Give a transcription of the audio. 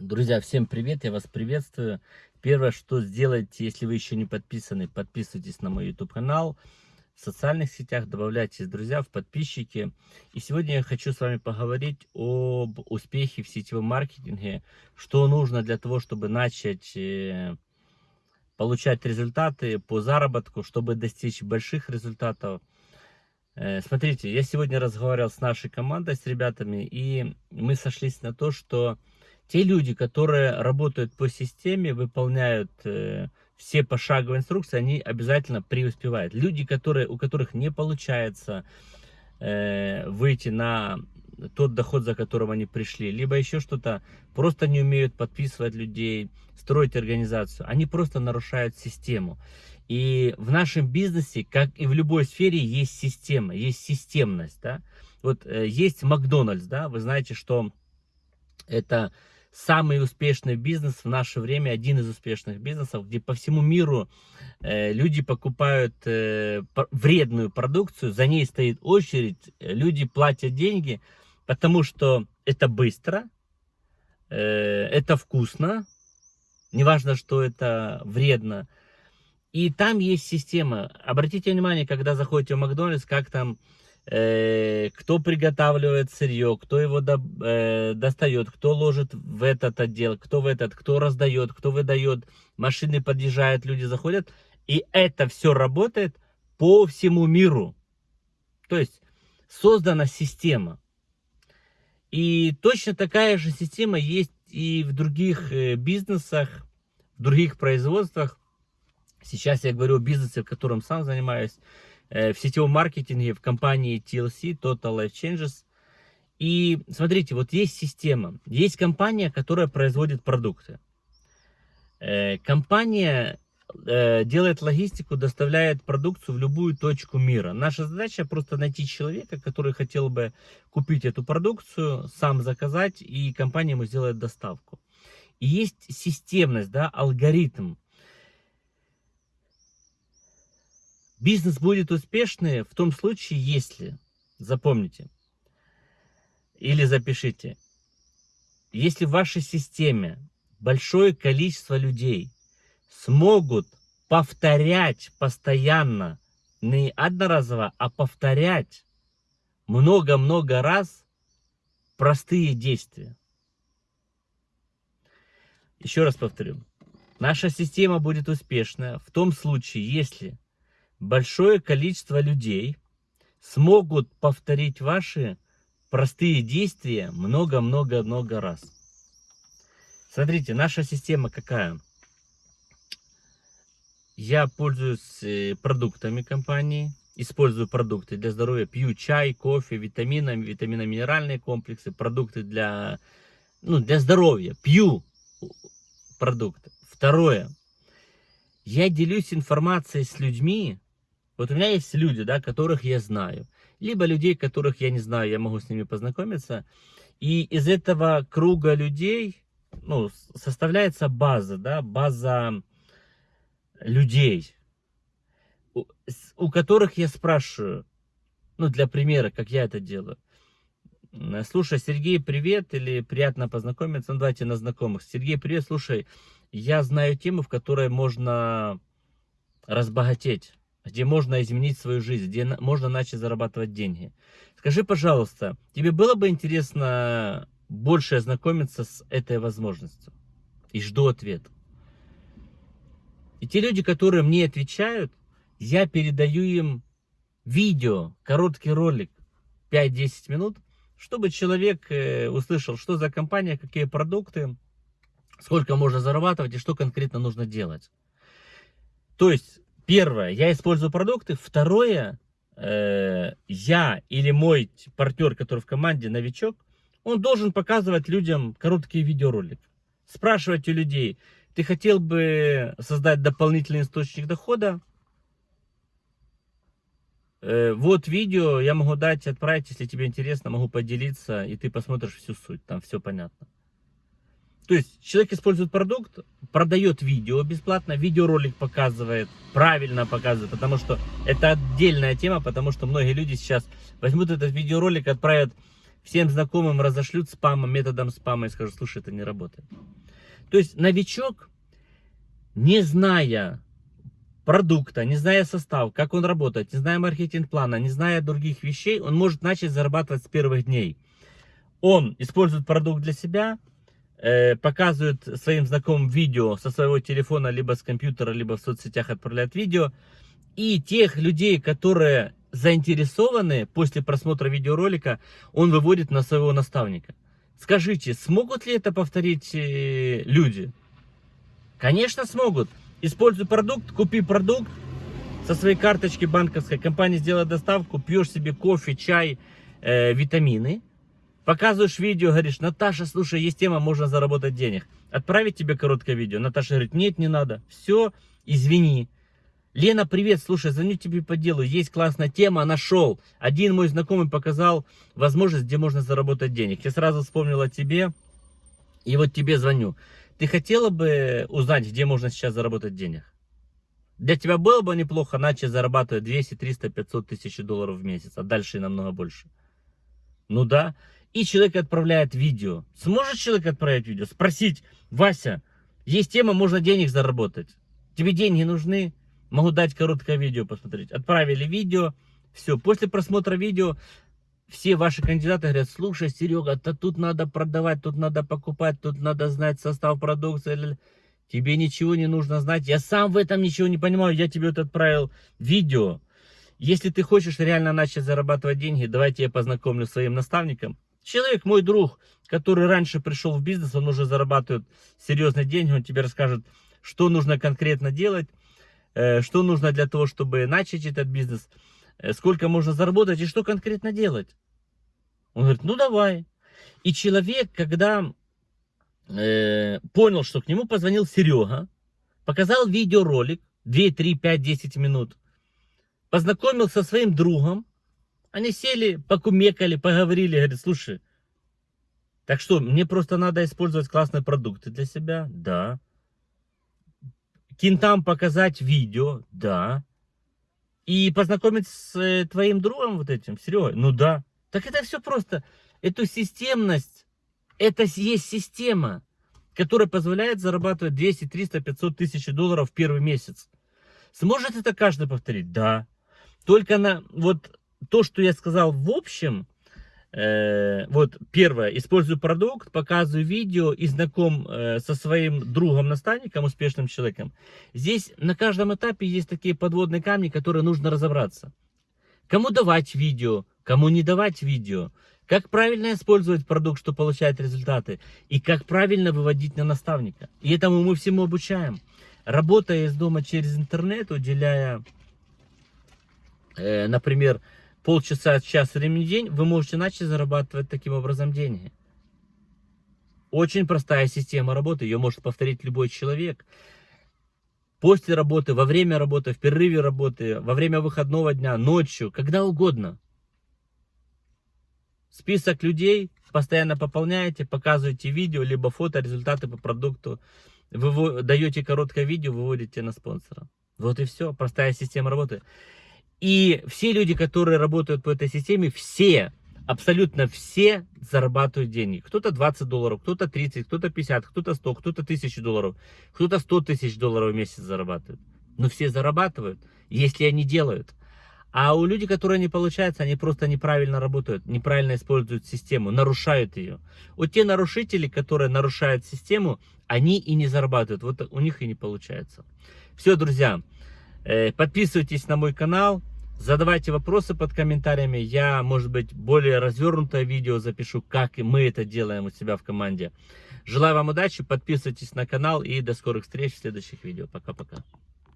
Друзья, всем привет, я вас приветствую. Первое, что сделайте, если вы еще не подписаны, подписывайтесь на мой YouTube канал. В социальных сетях добавляйтесь, друзья, в подписчики. И сегодня я хочу с вами поговорить об успехе в сетевом маркетинге. Что нужно для того, чтобы начать э, получать результаты по заработку, чтобы достичь больших результатов. Э, смотрите, я сегодня разговаривал с нашей командой, с ребятами, и мы сошлись на то, что те люди, которые работают по системе, выполняют э, все пошаговые инструкции, они обязательно преуспевают. Люди, которые, у которых не получается э, выйти на тот доход, за которым они пришли, либо еще что-то, просто не умеют подписывать людей, строить организацию, они просто нарушают систему. И в нашем бизнесе, как и в любой сфере, есть система, есть системность. Да? Вот э, есть Макдональдс, да, вы знаете, что это самый успешный бизнес в наше время, один из успешных бизнесов, где по всему миру э, люди покупают э, вредную продукцию, за ней стоит очередь, люди платят деньги, потому что это быстро, э, это вкусно, неважно, что это вредно. И там есть система. Обратите внимание, когда заходите в Макдональдс, как там Э, кто приготавливает сырье, кто его до, э, достает, кто ложит в этот отдел, кто в этот, кто раздает, кто выдает, машины подъезжают, люди заходят. И это все работает по всему миру. То есть создана система. И точно такая же система есть и в других э, бизнесах, в других производствах. Сейчас я говорю о бизнесе, в котором сам занимаюсь. Э, в сетевом маркетинге в компании TLC, Total Life Changes. И смотрите, вот есть система, есть компания, которая производит продукты. Э, компания э, делает логистику, доставляет продукцию в любую точку мира. Наша задача просто найти человека, который хотел бы купить эту продукцию, сам заказать, и компания ему сделает доставку. И есть системность, да, алгоритм. Бизнес будет успешный в том случае, если, запомните, или запишите, если в вашей системе большое количество людей смогут повторять постоянно, не одноразово, а повторять много-много раз простые действия. Еще раз повторю. Наша система будет успешная в том случае, если большое количество людей смогут повторить ваши простые действия много-много-много раз. Смотрите, наша система какая? Я пользуюсь э, продуктами компании, использую продукты для здоровья, пью чай, кофе, витамины, витаминно-минеральные комплексы, продукты для, ну, для здоровья, пью продукты. Второе, я делюсь информацией с людьми, вот у меня есть люди, да, которых я знаю. Либо людей, которых я не знаю, я могу с ними познакомиться. И из этого круга людей ну, составляется база, да, база людей, у, которых я спрашиваю, ну, для примера, как я это делаю. Слушай, Сергей, привет, или приятно познакомиться, ну, давайте на знакомых. Сергей, привет, слушай, я знаю тему, в которой можно разбогатеть где можно изменить свою жизнь, где можно начать зарабатывать деньги. Скажи, пожалуйста, тебе было бы интересно больше ознакомиться с этой возможностью? И жду ответ. И те люди, которые мне отвечают, я передаю им видео, короткий ролик, 5-10 минут, чтобы человек э, услышал, что за компания, какие продукты, сколько можно зарабатывать и что конкретно нужно делать. То есть Первое, я использую продукты. Второе, э, я или мой партнер, который в команде, новичок, он должен показывать людям короткие видеоролики. Спрашивать у людей, ты хотел бы создать дополнительный источник дохода? Э, вот видео я могу дать, отправить, если тебе интересно, могу поделиться, и ты посмотришь всю суть, там все понятно. То есть человек использует продукт, продает видео бесплатно, видеоролик показывает, правильно показывает, потому что это отдельная тема, потому что многие люди сейчас возьмут этот видеоролик, отправят всем знакомым разошлют спамом, методом спама и скажут, слушай, это не работает. То есть новичок, не зная продукта, не зная состав, как он работает, не зная маркетинг-плана, не зная других вещей, он может начать зарабатывать с первых дней. Он использует продукт для себя, э, показывает своим знакомым видео со своего телефона, либо с компьютера, либо в соцсетях отправляет видео. И тех людей, которые заинтересованы после просмотра видеоролика, он выводит на своего наставника. Скажите, смогут ли это повторить э, люди? Конечно, смогут. Используй продукт, купи продукт со своей карточки банковской, компания сделает доставку, пьешь себе кофе, чай, э, витамины, показываешь видео, говоришь, Наташа, слушай, есть тема, можно заработать денег. Отправить тебе короткое видео. Наташа говорит, нет, не надо. Все, извини. Лена, привет, слушай, звоню тебе по делу, есть классная тема, нашел. Один мой знакомый показал возможность, где можно заработать денег. Я сразу вспомнил о тебе, и вот тебе звоню. Ты хотела бы узнать, где можно сейчас заработать денег? Для тебя было бы неплохо начать зарабатывать 200, 300, 500 тысяч долларов в месяц, а дальше и намного больше. Ну да. И человек отправляет видео. Сможет человек отправить видео? Спросить, Вася, есть тема, можно денег заработать. Тебе деньги нужны? Могу дать короткое видео посмотреть. Отправили видео. Все, после просмотра видео все ваши кандидаты говорят, слушай, Серега, то тут надо продавать, тут надо покупать, тут надо знать состав продукции. Тебе ничего не нужно знать. Я сам в этом ничего не понимаю. Я тебе вот отправил видео. Если ты хочешь реально начать зарабатывать деньги, давайте я познакомлю с своим наставником. Человек, мой друг, который раньше пришел в бизнес, он уже зарабатывает серьезные деньги, он тебе расскажет, что нужно конкретно делать, Э, что нужно для того, чтобы начать этот бизнес, э, сколько можно заработать и что конкретно делать. Он говорит, ну давай. И человек, когда э, понял, что к нему позвонил Серега, показал видеоролик, 2, 3, 5, 10 минут, познакомился со своим другом, они сели, покумекали, поговорили, говорит, слушай, так что, мне просто надо использовать классные продукты для себя? Да кентам показать видео, да. И познакомить с э, твоим другом вот этим, Серегой, ну да. Так это все просто. Эту системность, это есть система, которая позволяет зарабатывать 200, 300, 500 тысяч долларов в первый месяц. Сможет это каждый повторить? Да. Только на вот то, что я сказал в общем, Э, вот первое, использую продукт, показываю видео и знаком э, со своим другом-наставником, успешным человеком. Здесь на каждом этапе есть такие подводные камни, которые нужно разобраться. Кому давать видео, кому не давать видео, как правильно использовать продукт, чтобы получать результаты, и как правильно выводить на наставника. И этому мы всему обучаем. Работая из дома через интернет, уделяя, э, например, полчаса, час времени в день, вы можете начать зарабатывать таким образом деньги. Очень простая система работы, ее может повторить любой человек. После работы, во время работы, в перерыве работы, во время выходного дня, ночью, когда угодно. Список людей постоянно пополняете, показываете видео, либо фото, результаты по продукту. Вы даете короткое видео, выводите на спонсора. Вот и все, простая система работы. И все люди, которые работают по этой системе, все, абсолютно все зарабатывают деньги. Кто-то 20 долларов, кто-то 30, кто-то 50, кто-то 100, кто-то 1000 долларов, кто-то 100 тысяч долларов в месяц зарабатывает. Но все зарабатывают, если они делают. А у людей, которые не получается, они просто неправильно работают, неправильно используют систему, нарушают ее. Вот те нарушители, которые нарушают систему, они и не зарабатывают. Вот у них и не получается. Все, друзья, э, подписывайтесь на мой канал. Задавайте вопросы под комментариями. Я, может быть, более развернутое видео запишу, как мы это делаем у себя в команде. Желаю вам удачи, подписывайтесь на канал и до скорых встреч в следующих видео. Пока-пока.